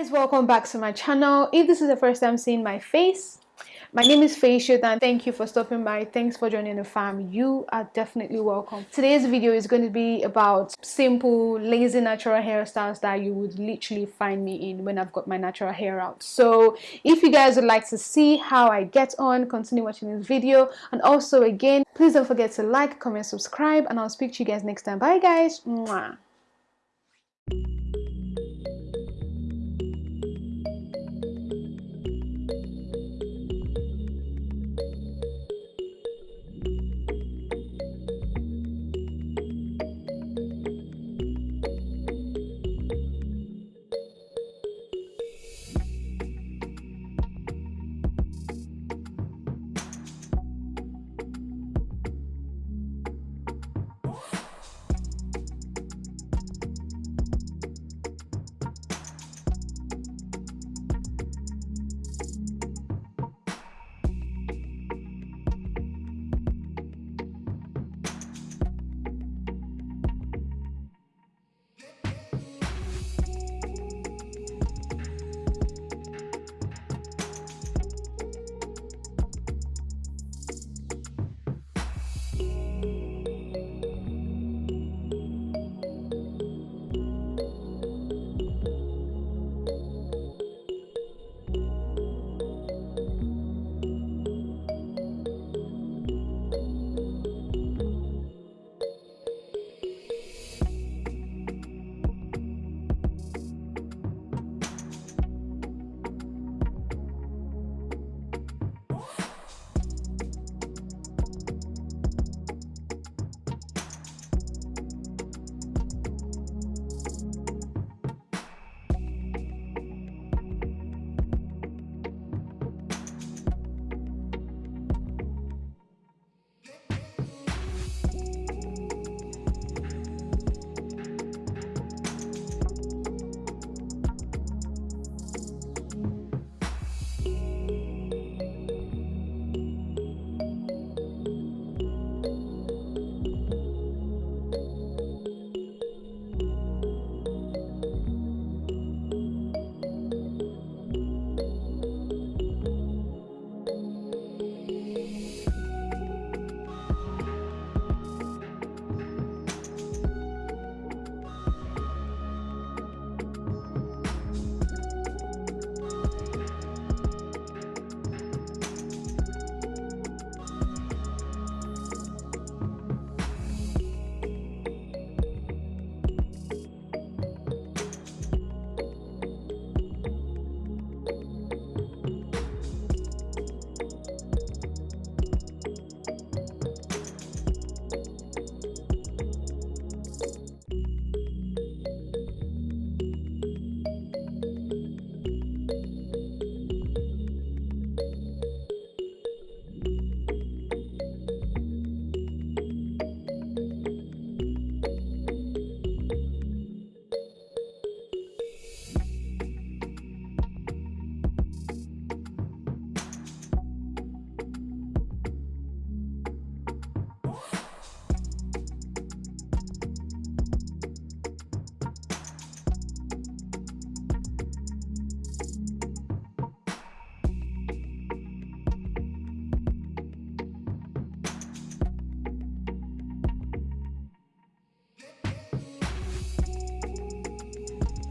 guys welcome back to my channel. If this is the first time seeing my face my name is Faisha and thank you for stopping by. Thanks for joining the fam. You are definitely welcome. Today's video is going to be about simple lazy natural hairstyles that you would literally find me in when I've got my natural hair out. So if you guys would like to see how I get on continue watching this video and also again please don't forget to like comment subscribe and I'll speak to you guys next time. Bye guys. Mwah.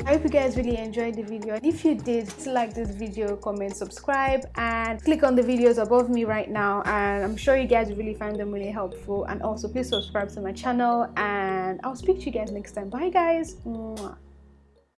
I hope you guys really enjoyed the video if you did like this video comment subscribe and click on the videos above me right now and I'm sure you guys really find them really helpful and also please subscribe to my channel and I'll speak to you guys next time bye guys Mwah.